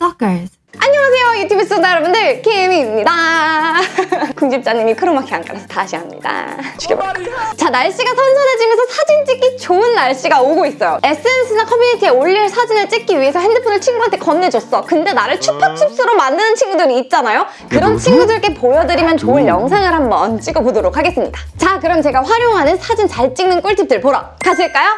Stalkers. 안녕하세요 유튜브 시청자 여러분들. 김입니다. 궁집자님이 크로마키 안 깔아서 다시 합니다. 죽여버릴까 자 날씨가 선선해지면서 사진 찍기 좋은 날씨가 오고 있어요. SNS나 커뮤니티에 올릴 사진을 찍기 위해서 핸드폰을 친구한테 건네줬어. 근데 나를 추파춥스로 만드는 친구들이 있잖아요. 그런 친구들께 보여드리면 좋을 영상을 한번 찍어보도록 하겠습니다. 자 그럼 제가 활용하는 사진 잘 찍는 꿀팁들 보러 가실까요?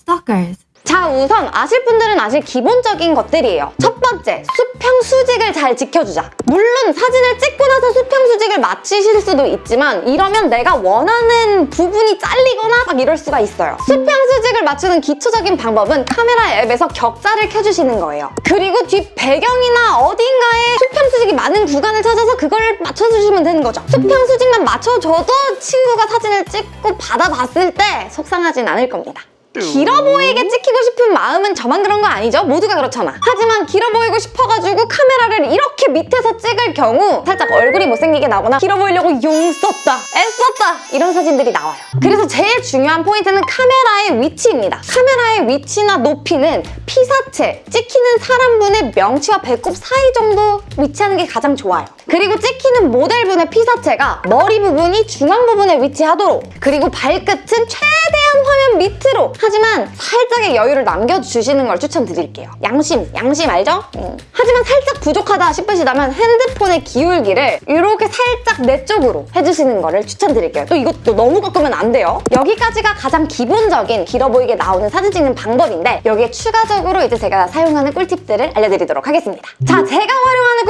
Stalkers. 자 우선 아실 분들은 아실 기본적인 것들이에요. 첫 번째 수평 수직을 잘 지켜주자. 물론 사진을 찍고 나서 수평 수직을 맞추실 수도 있지만 이러면 내가 원하는 부분이 잘리거나 막 이럴 수가 있어요. 수평 수직을 맞추는 기초적인 방법은 카메라 앱에서 격자를 켜주시는 거예요. 그리고 뒷 배경이나 어딘가에 수평 수직이 많은 구간을 찾아서 그걸 맞춰주시면 되는 거죠. 수평 수직만 맞춰줘도 친구가 사진을 찍고 받아봤을 때 속상하진 않을 겁니다 길어 보이게 찍히고 싶은 마음은 저만 그런 거 아니죠? 모두가 그렇잖아. 하지만 길어 보이고 싶어가지고 카메라를 이렇게 밑에서 찍을 경우 살짝 얼굴이 못생기게 나거나 길어 보이려고 용 썼다, 애썼다 이런 사진들이 나와요. 그래서 제일 중요한 포인트는 카메라의 위치입니다. 카메라의 위치나 높이는 피사체, 찍히는 사람분의 명치와 배꼽 사이 정도 위치하는 게 가장 좋아요. 그리고 찍히는 모델분의 피사체가 머리 부분이 중앙 부분에 위치하도록 그리고 발끝은 최대 한 화면 밑으로 하지만 살짝의 여유를 남겨주시는 걸 추천드릴게요. 양심, 양심 알죠? 음. 하지만 살짝 부족하다 싶으시다면 핸드폰의 기울기를 이렇게 살짝 내 쪽으로 해주시는 거를 추천드릴게요. 또 이것도 너무 꺾으면 안 돼요. 여기까지가 가장 기본적인 길어 보이게 나오는 사진 찍는 방법인데 여기에 추가적으로 이제 제가 사용하는 꿀팁들을 알려드리도록 하겠습니다. 자, 제가 활용하는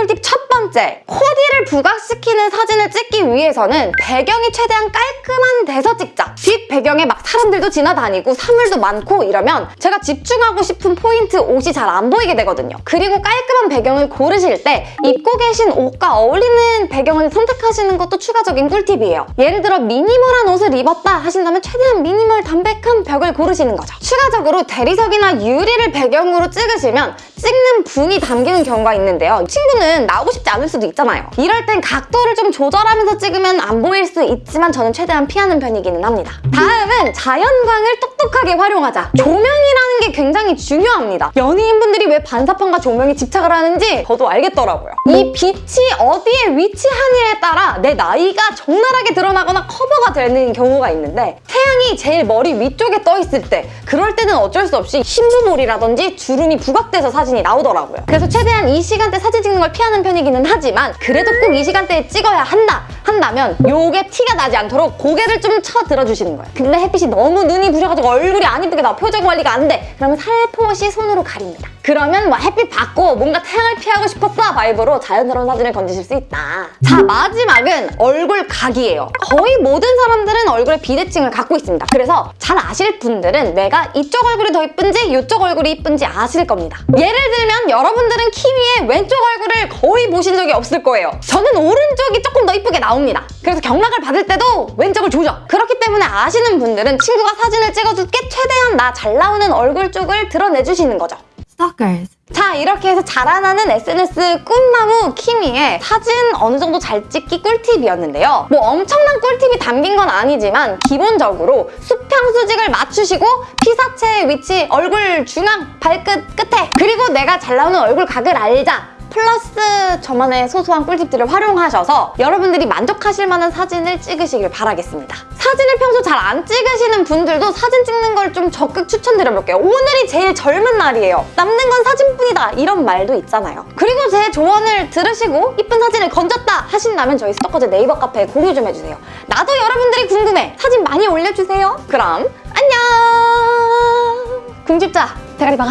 번째 코디를 부각시키는 사진을 찍기 위해서는 배경이 최대한 깔끔한 데서 찍자. 뒷 배경에 막 사람들도 지나다니고 사물도 많고 이러면 제가 집중하고 싶은 포인트 옷이 잘 안 보이게 되거든요. 그리고 깔끔한 배경을 고르실 때 입고 계신 옷과 어울리는 배경을 선택하시는 것도 추가적인 꿀팁이에요. 예를 들어 미니멀한 옷을 입었다 하신다면 최대한 미니멀 담백한 벽을 고르시는 거죠. 추가적으로 대리석이나 유리를 배경으로 찍으시면 찍는 분이 담기는 경우가 있는데요. 친구는 나오고 싶지 않을 수도 있잖아요. 이럴 땐 각도를 좀 조절하면서 찍으면 안 보일 수 있지만 저는 최대한 피하는 편이기는 합니다. 다음은 자연광을 똑똑하게 활용하자. 조명이라는 게 굉장히 중요합니다. 연예인분들이 왜 반사판과 조명에 집착을 하는지 저도 알겠더라고요. 이 빛이 어디에 위치하느냐에 따라 내 나이가 적나라하게 드러나거나 커버가 되는 경우가 있는데 태양이 제일 머리 위쪽에 떠 있을 때 그럴 때는 어쩔 수 없이 흰부볼이라든지 주름이 부각돼서 사진이 나오더라고요. 그래서 최대한 이 시간대 사진 찍는 걸 피하는 편이기는 하지만 그래도 꼭 이 시간대에 찍어야 한다 한다면 요게 티가 나지 않도록 고개를 좀 쳐 들어주시는 거예요. 근데 햇빛이 너무 눈이 부셔가지고 얼굴이 안 이쁘게 나 표정 관리가 안 돼. 그러면 살포시 손으로 가립니다. 그러면 뭐 햇빛 받고 뭔가 태양을 피하고 싶었다 바이브로 자연스러운 사진을 건지실 수 있다. 자 마지막은 얼굴 각이에요. 거의 모든 사람들은 얼굴에 비대칭을 갖고 있습니다. 그래서 잘 아실 분들은 내가 이쪽 얼굴이 더 이쁜지 이쪽 얼굴이 이쁜지 아실 겁니다. 예를 들면 여러분들은 키위의 왼쪽 얼굴을 거의 보신 적이 없을 거예요. 저는 오른쪽이 조금 더 이쁘게 나옵니다. 그래서 경락을 받을 때도 왼쪽을 조져. 그렇기 때문에 아시는 분들은 친구가 사진을 찍어줄게 최대한 나 잘 나오는 얼굴 쪽을 드러내주시는 거죠. Stalkers. 자 이렇게 해서 자라나는 SNS 꿈나무 키미의 사진 어느 정도 잘 찍기 꿀팁이었는데요. 뭐 엄청난 꿀팁이 담긴 건 아니지만 기본적으로 수평 수직을 맞추시고 피사체의 위치, 얼굴 중앙, 발끝 끝에 그리고 내가 잘 나오는 얼굴 각을 알자. 플러스 저만의 소소한 꿀팁들을 활용하셔서 여러분들이 만족하실 만한 사진을 찍으시길 바라겠습니다. 사진을 평소 잘 안 찍으시는 분들도 사진 찍는 걸 좀 적극 추천드려볼게요. 오늘이 제일 젊은 날이에요. 남는 건 사진뿐이다 이런 말도 있잖아요. 그리고 제 조언을 들으시고 이쁜 사진을 건졌다 하신다면 저희 스토커즈 네이버 카페에 공유 좀 해주세요. 나도 여러분들이 궁금해. 사진 많이 올려주세요. 그럼 안녕! 궁집자 대가리 박아.